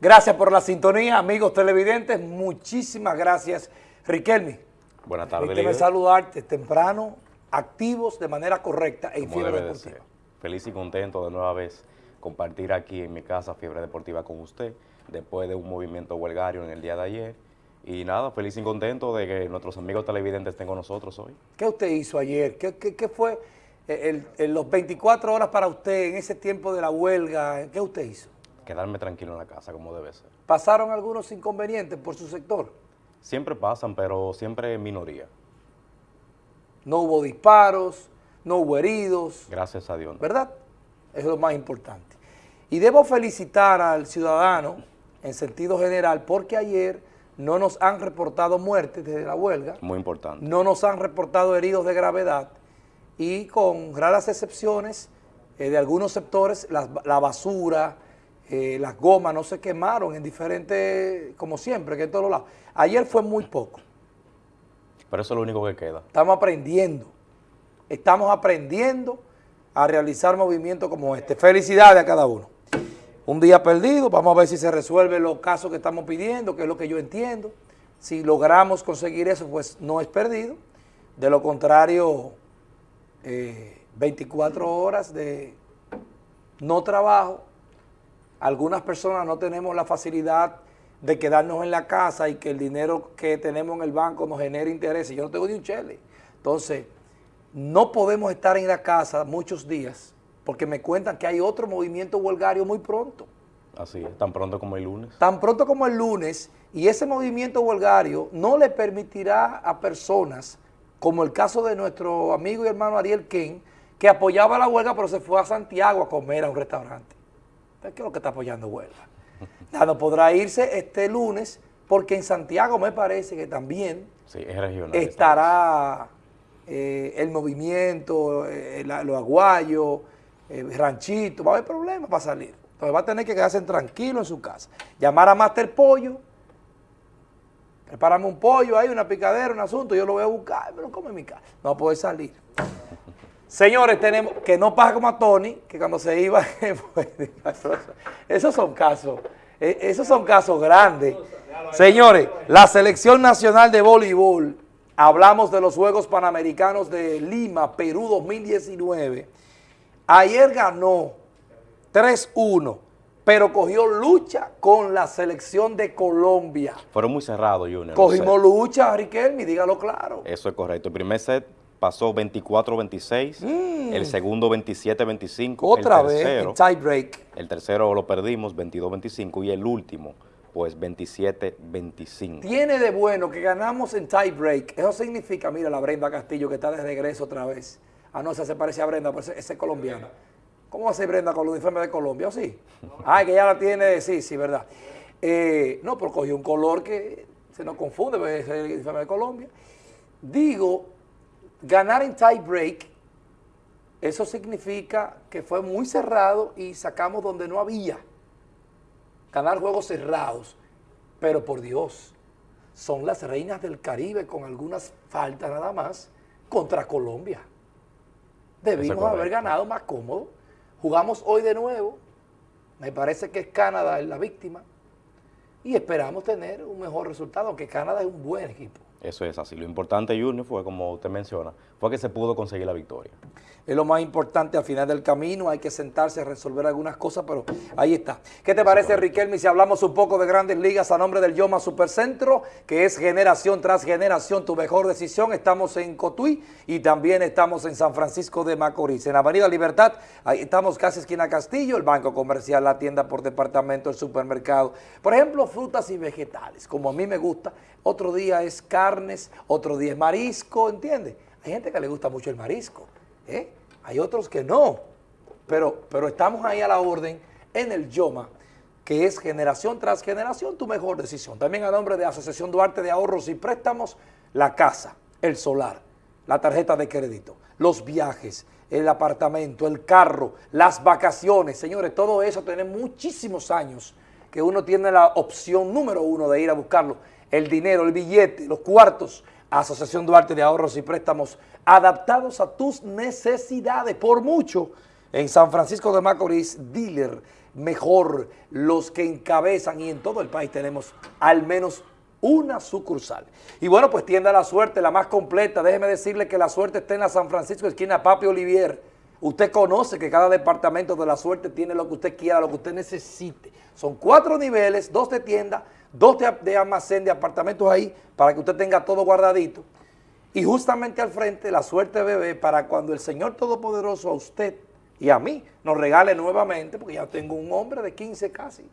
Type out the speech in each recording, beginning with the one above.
Gracias por la sintonía, amigos televidentes. Muchísimas gracias, Riquelme. Buenas tardes, Permíteme saludarte temprano, activos de manera correcta en Como Fiebre de Deportiva. Feliz y contento de nueva vez compartir aquí en mi casa Fiebre Deportiva con usted, después de un movimiento huelgario en el día de ayer. Y nada, feliz y contento de que nuestros amigos televidentes estén con nosotros hoy. ¿Qué usted hizo ayer? ¿Qué, qué- qué fue eh, el- el- los 24 horas para usted en ese tiempo de la huelga? ¿Qué usted hizo? Quedarme tranquilo en la casa, como debe ser. ¿Pasaron algunos inconvenientes por su sector? Siempre pasan, pero siempre en minoría. No hubo disparos, no hubo heridos, Gracias a Dios. ¿no? ¿verdad? Eso es lo más importante. Y debo felicitar al ciudadano en sentido general porque ayer no nos han reportado muertes desde la huelga, Muy importante. no nos han reportado heridos de gravedad y con raras excepciones eh, de algunos sectores, la, basura, eh, las gomas no se quemaron en diferentes, como siempre, que en todos lados. Ayer fue muy poco. Pero eso es lo único que queda. Estamos aprendiendo. Estamos aprendiendo a realizar movimientos como este. Felicidades a cada uno. Un día perdido, vamos a ver si se resuelven los casos que estamos pidiendo, que es lo que yo entiendo. Si logramos conseguir eso, pues no es perdido. De lo contrario, eh, 24 horas de no trabajo. Algunas personas no tenemos la facilidad de quedarnos en la casa y que el dinero que tenemos en el banco nos genere intereses. Yo no tengo ni un chele. Entonces, no podemos estar en la casa muchos días porque me cuentan que hay otro movimiento huelgario muy pronto. Así es, tan pronto como el lunes. Tan pronto como el lunes, y ese movimiento huelgario no le permitirá a personas, como el caso de nuestro amigo y hermano Ariel Ken, que apoyaba la huelga pero se fue a Santiago a comer a un restaurante. ¿Qué es lo que está apoyando huelga? Ya no podrá irse este lunes porque en Santiago me parece que también Sí, es regional. esta estará eh, el movimiento, eh, la- los aguayos, eh, ranchito, va a haber problemas para salir. Entonces va a tener que quedarse tranquilo en su casa. Llamar a Master Pollo, prepárame un pollo ahí, una picadera, un asunto, yo lo voy a buscar, me lo como en mi casa. No va a poder salir. Señores, tenemos que no pasa como a Tony, que cuando se iba, pues, esos son casos, eh, esos son casos grandes. Señores, la selección nacional de voleibol, hablamos de los Juegos Panamericanos de Lima, Perú 2019. Ayer ganó 3-1, pero cogió lucha con la selección de Colombia. Fueron muy cerrados, Junior. Cogimos lucha, Riquelme, dígalo claro. Eso es correcto. El primer set pasó 24-26, el segundo 27-25. Mm. Otra el vez, tercero, en tie break. El tercero lo perdimos, 22-25, y el último, pues 27-25. Tiene de bueno que ganamos en tie break. Eso significa, mira, la Brenda Castillo que está de regreso otra vez. Ah, no, esa se parece a Brenda, pero esa esa es colombiana. ¿Cómo va a ser Brenda con el uniforme de Colombia? ¿O sí? Ah, que ya la tiene, sí, sí, verdad. Eh, no, pero cogió un color que se nos confunde, porque es el uniforme de Colombia. Digo, ganar en tie break, eso significa que fue muy cerrado y sacamos donde no había ganar juegos cerrados, pero por Dios, son las reinas del Caribe con algunas faltas nada más contra Colombia. Debimos haber ganado más cómodo. Jugamos hoy de nuevo, me parece que es Canadá la víctima, y esperamos tener un mejor resultado, aunque Canadá es un buen equipo. Eso es así. Lo importante, Junior, fue, como usted menciona, fue que se pudo conseguir la victoria. Es lo más importante al final del camino, hay que sentarse a resolver algunas cosas, pero ahí está. ¿Qué te parece, Riquelme, si hablamos un poco de grandes ligas a nombre del Yoma Supercentro, que es generación tras generación tu mejor decisión? Estamos en Cotuí y también estamos en San Francisco de Macorís. En Avenida Libertad, ahí estamos casi esquina Castillo, el banco comercial, la tienda por departamento, el supermercado. Por ejemplo, frutas y vegetales, como a mí me gusta. Otro día es carnes, otro día es marisco, ¿entiendes? Hay gente que le gusta mucho el marisco. ¿eh? Hay otros que no, pero, pero estamos ahí a la orden en el YOMA, que es generación tras generación tu mejor decisión. También a nombre de Asociación Duarte de Ahorros y Préstamos, la casa, el solar, la tarjeta de crédito, los viajes, el apartamento, el carro, las vacaciones. Señores, todo eso tiene muchísimos años que uno tiene la opción número uno de ir a buscarlo. El dinero, el billete, los cuartos, Asociación Duarte de Ahorros y Préstamos adaptados a tus necesidades. Por mucho, En San Francisco de Macorís, dealer mejor, los que encabezan y en todo el país tenemos al menos una sucursal. Y bueno, pues tienda la suerte, la más completa. Déjeme decirle que la suerte está en la San Francisco, esquina Papi Olivier. Usted conoce que cada departamento de la suerte tiene lo que usted quiera, lo que usted necesite. Son cuatro niveles, dos de tienda, dos de, de almacén, de apartamentos ahí, para que usted tenga todo guardadito. Y justamente al frente, la suerte bebé, para cuando el Señor Todopoderoso a usted y a mí nos regale nuevamente, porque ya tengo un hombre de 15 casi.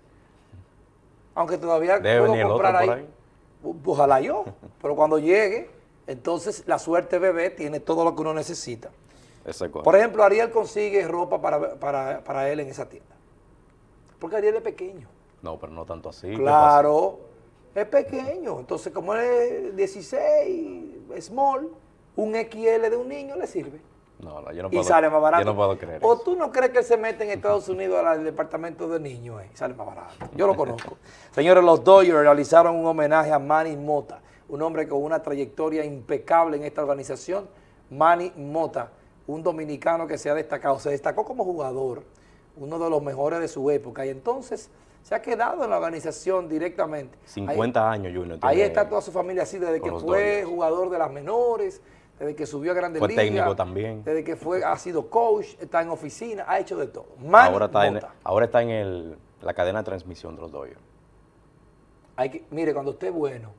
Aunque todavía Debe puedo comprar ahí. ahí. Ojalá yo, pero cuando llegue, entonces la suerte bebé tiene todo lo que uno necesita. Por ejemplo, Ariel consigue ropa para, para, para él en esa tienda. Porque Ariel es pequeño. No, pero no tanto así. ¿qué Claro, es pequeño. Entonces, como es 16, small, un XL de un niño le sirve. No, no, yo no Y puedo. sale más barato. Yo no puedo creer ¿O tú no crees que él se mete en Estados Unidos al departamento de niños? eh? Y sale más barato. Yo lo conozco. Señores, los Dodgers realizaron un homenaje a Manny Mota, un hombre con una trayectoria impecable en esta organización. Manny Mota, un dominicano que se ha destacado, se destacó como jugador, uno de los mejores de su época, y entonces se ha quedado en la organización directamente. Ahí- 50 años, Junior. Ahí está toda su familia así, desde que fue jugador de las menores, desde que subió a Grandes Fue Ligas. técnico también. Desde que fue, ha sido coach, está en oficina, ha hecho de todo. Manny Ahora está, en, ahora está en el- la cadena de transmisión de los Dodgers. Hay que, mire, cuando usted es bueno,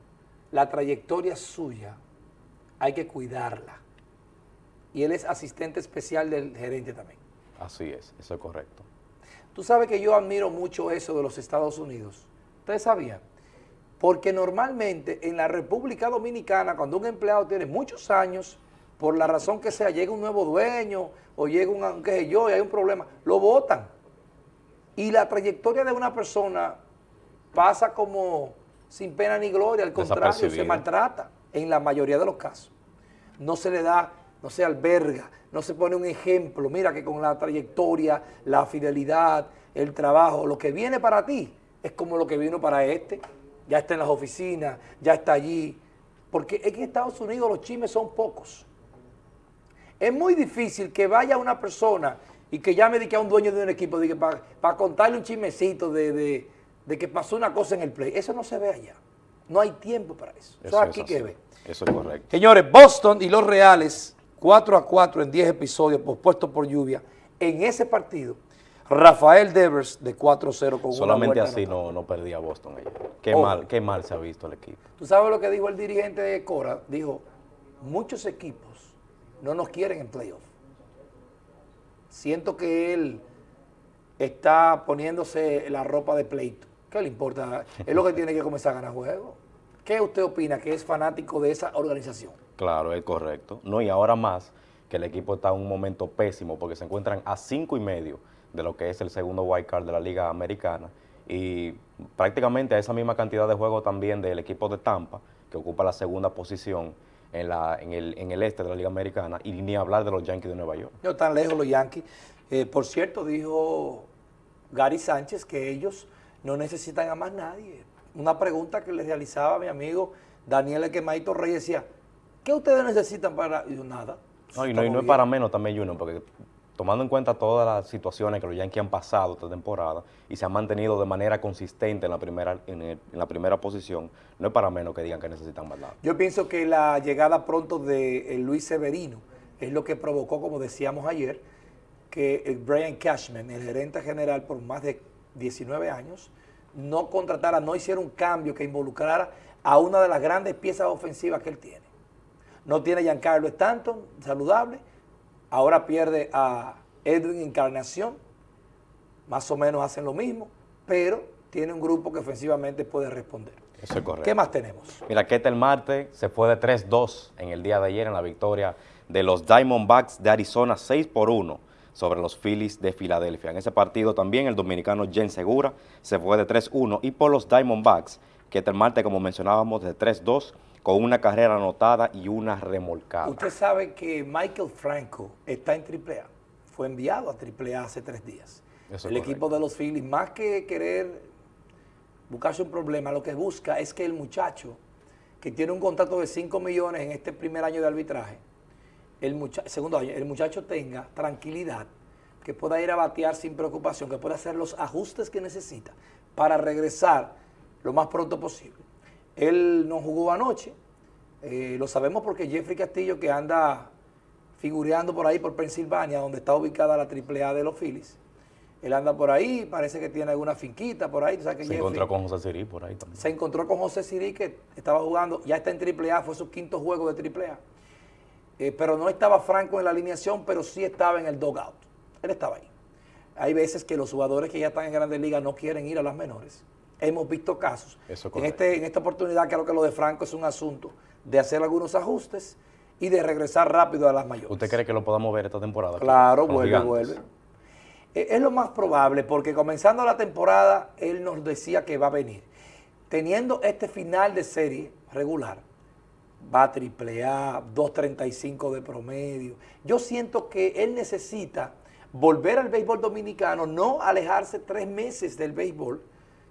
la trayectoria suya hay que cuidarla. Y él es asistente especial del gerente también. Así es, eso es correcto. Tú sabes que yo admiro mucho eso de los Estados Unidos. ¿Ustedes sabían? Porque normalmente en la República Dominicana, cuando un empleado tiene muchos años, por la razón que sea, llega un nuevo dueño o llega un, qué sé yo, y hay un problema, lo votan. Y la trayectoria de una persona pasa como sin pena ni gloria, al contrario, se maltrata en la mayoría de los casos. No se le da, no se alberga, no se pone un ejemplo. Mira que con la trayectoria, la fidelidad, el trabajo, lo que viene para ti es como lo que vino para este. Ya está en las oficinas, ya está allí. Porque es que en Estados Unidos los chismes son pocos. Es muy difícil que vaya una persona y que llame de que a un dueño de un equipo para contarle un chismecito de, de- de que pasó una cosa en el play. Eso no se ve allá. No hay tiempo para eso. Eso, es es aquí que ve. Eso es correcto. Señores, Boston y los Reales, 4 a 4 en 10 episodios pospuestos por lluvia. En ese partido, Rafael Devers de 4-0 con Solamente una así no, no perdía Boston ayer. Qué Oh. mal, qué mal se ha visto el equipo. ¿Tú sabes lo que dijo el dirigente de Cora? Dijo, muchos equipos no nos quieren en playoff. Siento que él está poniéndose la ropa de pleito. ¿Qué le importa? Es lo que tiene que comenzar a ganar juegos. ¿Qué usted opina que es fanático de esa organización? Claro, es correcto. No, y ahora más que el equipo está en un momento pésimo porque se encuentran a cinco y medio de lo que es el segundo wild card de la Liga Americana y prácticamente a esa misma cantidad de juegos también del equipo de Tampa, que ocupa la segunda posición en, el, este de la Liga Americana, y ni hablar de los Yankees de Nueva York. No tan lejos los Yankees. Eh, por cierto, dijo Gary Sánchez que ellos no necesitan a más nadie. Una pregunta que le realizaba mi amigo Daniel El Quemadito Reyes decía, ¿qué ustedes necesitan para...? Y yo, nada. No, y no, y no es bien". para menos también, Junior, porque tomando en cuenta todas las situaciones que los Yankees han pasado esta temporada y se han mantenido de manera consistente en la primera, en el- en la primera posición, no es para menos que digan que necesitan más nada. Yo pienso que la llegada pronto de eh, Luis Severino es lo que provocó, como decíamos ayer, que el Brian Cashman, el gerente general por más de 19 años, no contratara, no hiciera un cambio que involucrara a una de las grandes piezas ofensivas que él tiene. No tiene a Giancarlo Stanton, saludable, ahora pierde a Edwin Encarnación, más o menos hacen lo mismo, pero tiene un grupo que ofensivamente puede responder. Eso es correcto. ¿Qué más tenemos? Mira, Ketel Marte se fue de 3-2 en el día de ayer en la victoria de los Diamondbacks de Arizona 6 por 1 sobre los Phillies de Filadelfia. En ese partido también el dominicano Jen Segura se fue de 3-1 y por los Diamondbacks, Ketel Marte, como mencionábamos, de 3-2 con una carrera anotada y una remolcada. Usted sabe que Michael Franco está en AAA. Fue enviado a AAA hace tres días. Eso el correcto. equipo de los Phillies, más que querer buscarse un problema, lo que busca es que el muchacho, que tiene un contrato de 5 millones en este primer año de arbitraje, el mucha- segundo año, el muchacho tenga tranquilidad que pueda ir a batear sin preocupación, que pueda hacer los ajustes que necesita para regresar lo más pronto posible. Él no jugó anoche, eh, lo sabemos porque Jeffrey Castillo, que anda figureando por ahí por Pensilvania, donde está ubicada la AAA de los Phillies, él anda por ahí, parece que tiene alguna finquita por ahí. se encontró con José Sirí por ahí también. Se encontró con José Sirí que estaba jugando, ya está en AAA, fue su quinto juego de AAA. Eh, pero no estaba Franco en la alineación, pero sí estaba en el dogout. Él estaba ahí. Hay veces que los jugadores que ya están en grandes ligas no quieren ir a las menores. Hemos visto casos. en, este, en esta oportunidad creo que lo de Franco es un asunto de hacer algunos ajustes y de regresar rápido a las mayores. ¿Usted cree que lo podamos ver esta temporada? Claro, vuelve, vuelve. Eh, es lo más probable porque comenzando la temporada él nos decía que va a venir. Teniendo este final de serie regular, va a triple A, 2.35 de promedio. Yo siento que él necesita volver al béisbol dominicano, no alejarse tres meses del béisbol,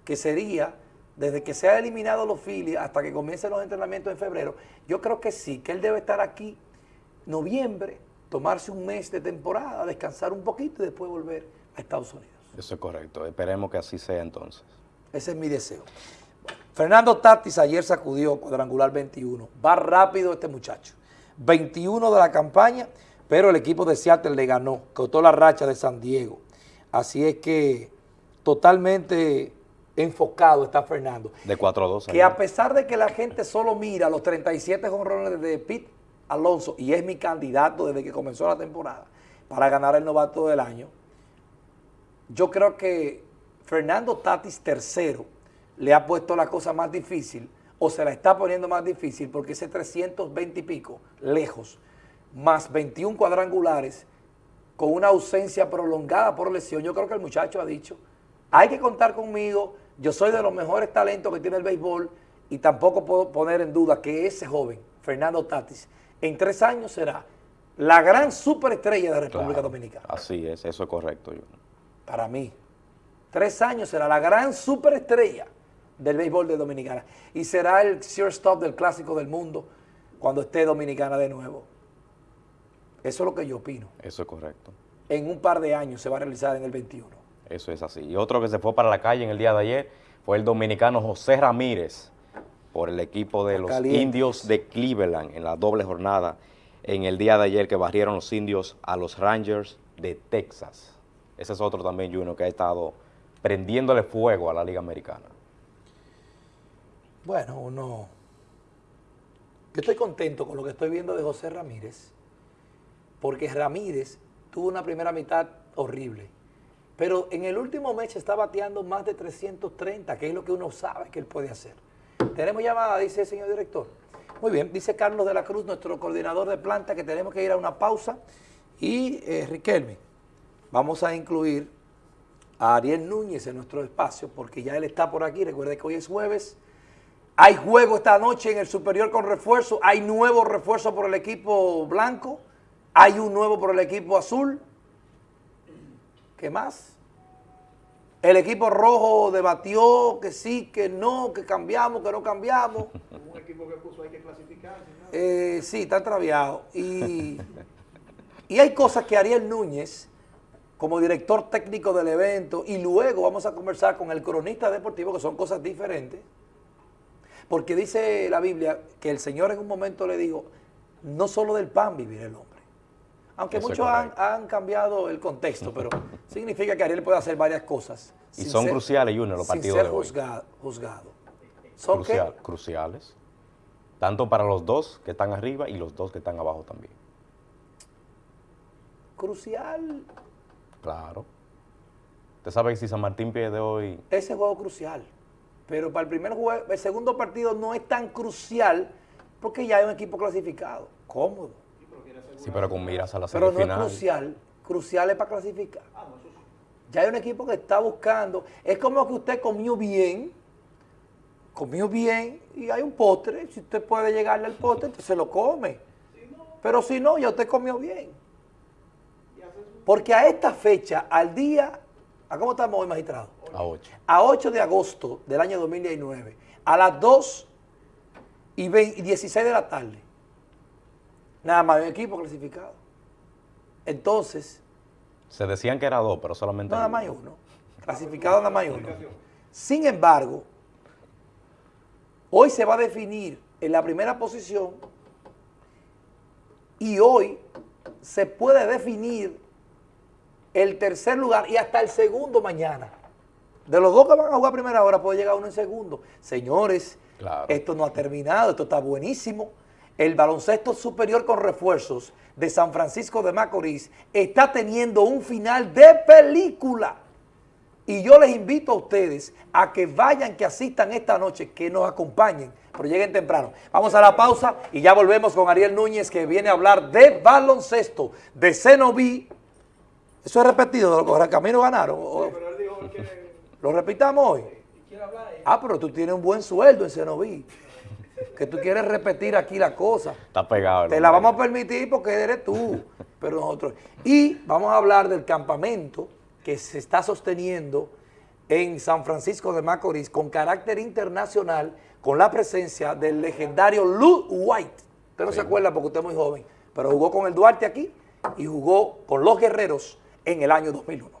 que sería desde que se ha eliminado los Phillies hasta que comiencen los entrenamientos en febrero. Yo creo que sí, que él debe estar aquí noviembre, tomarse un mes de temporada, descansar un poquito y después volver a Estados Unidos. Eso es correcto, esperemos que así sea entonces. Ese es mi deseo. Fernando Tatis ayer sacudió cuadrangular 21. Va rápido este muchacho. 21 de la campaña, pero el equipo de Seattle le ganó, cortó la racha de San Diego. Así es que totalmente enfocado está Fernando. De 4 a 2. Que a pesar de que la gente solo mira los 37 jonrones de Pete Alonso, y es mi candidato desde que comenzó la temporada para ganar el novato del año, yo creo que Fernando Tatis tercero le ha puesto la cosa más difícil o se la está poniendo más difícil porque ese 320 y pico, lejos, más 21 cuadrangulares, con una ausencia prolongada por lesión, yo creo que el muchacho ha dicho, hay que contar conmigo, yo soy de los mejores talentos que tiene el béisbol y tampoco puedo poner en duda que ese joven, Fernando Tatis, en tres años será la gran superestrella de República Dominicana. Así es, eso es correcto. Para mí, tres años será la gran superestrella del béisbol de Dominicana. Y será el stop del Clásico del Mundo cuando esté Dominicana de nuevo. Eso es lo que yo opino. Eso es correcto. En un par de años se va a realizar en el 21. Eso es así. Y otro que se fue para la calle en el día de ayer fue el dominicano José Ramírez por el equipo de los indios de Cleveland en la doble jornada en el día de ayer que barrieron los indios a los Rangers de Texas. Ese es otro también, Juno, que ha estado prendiéndole fuego a la Liga Americana. Bueno, uno... Yo estoy contento con lo que estoy viendo de José Ramírez, porque Ramírez tuvo una primera mitad horrible, pero en el último mes está bateando más de 330, que es lo que uno sabe que él puede hacer. Tenemos llamada, dice el señor director. Muy bien, dice Carlos de la Cruz, nuestro coordinador de planta, que tenemos que ir a una pausa. Y eh, Riquelme, vamos a incluir a Ariel Núñez en nuestro espacio, porque ya él está por aquí. Recuerde que hoy es jueves, hay juego esta noche en el superior con refuerzo. Hay nuevo refuerzo por el equipo blanco. Hay un nuevo por el equipo azul. ¿Qué más? El equipo rojo debatió que sí, que no, que cambiamos, que no cambiamos. Un equipo que puso hay que clasificar. Eh, sí, está traviado. Y, y hay cosas que Ariel Núñez, como director técnico del evento, y luego vamos a conversar con el cronista deportivo, que son cosas diferentes, porque dice la Biblia que el Señor en un momento le dijo, no solo del pan vivir el hombre. Aunque muchos han, cambiado el contexto, pero significa que Ariel puede hacer varias cosas. Y son cruciales, Junior, los partidos ser de Juzgado, juzgado. ¿Son Cruciales. Tanto para los dos que están arriba y los dos que están abajo también. Crucial. Claro. ¿Usted sabe que si San Martín pierde hoy... Ese juego crucial. Pero para el primer juego, el segundo partido no es tan crucial porque ya hay un equipo clasificado, cómodo. Sí, pero con miras a la semifinal. Pero no es crucial, crucial es para clasificar. Ya hay un equipo que está buscando, es como que usted comió bien, comió bien y hay un postre, si usted puede llegarle al postre, se lo come. Pero si no, ya usted comió bien. Porque a esta fecha, al día, ¿a cómo estamos hoy, magistrado? A 8. A 8 de agosto del año 2019, a las 2 y 16 de la tarde. Nada más un equipo clasificado. Entonces, Se decían que era dos, pero solamente Nada más uno. Clasificado nada más uno. Sin embargo, hoy se va a definir en la primera posición y hoy se puede definir el tercer lugar y hasta el segundo mañana. De los dos que van a jugar a primera hora puede llegar uno en segundo. Señores, Claro. esto no ha terminado, esto está buenísimo. El baloncesto superior con refuerzos de San Francisco de Macorís está teniendo un final de película. Y yo les invito a ustedes a que vayan, que asistan esta noche, que nos acompañen, pero lleguen temprano. Vamos a la pausa y ya volvemos con Ariel Núñez que viene a hablar de baloncesto, de Cenoví. Eso es repetido, de lo que Camino ganaron. o- ¿Lo repitamos hoy? Ah, pero tú tienes un buen sueldo en Cenoví. Que tú quieres repetir aquí la cosa. Está pegado. Te la vamos a permitir porque eres tú, pero nosotros. Y vamos a hablar del campamento que se está sosteniendo en San Francisco de Macorís con carácter internacional, con la presencia del legendario Lou White. Usted no se acuerda porque usted es muy joven, pero jugó con el Duarte aquí y jugó con los Guerreros en el año 2001.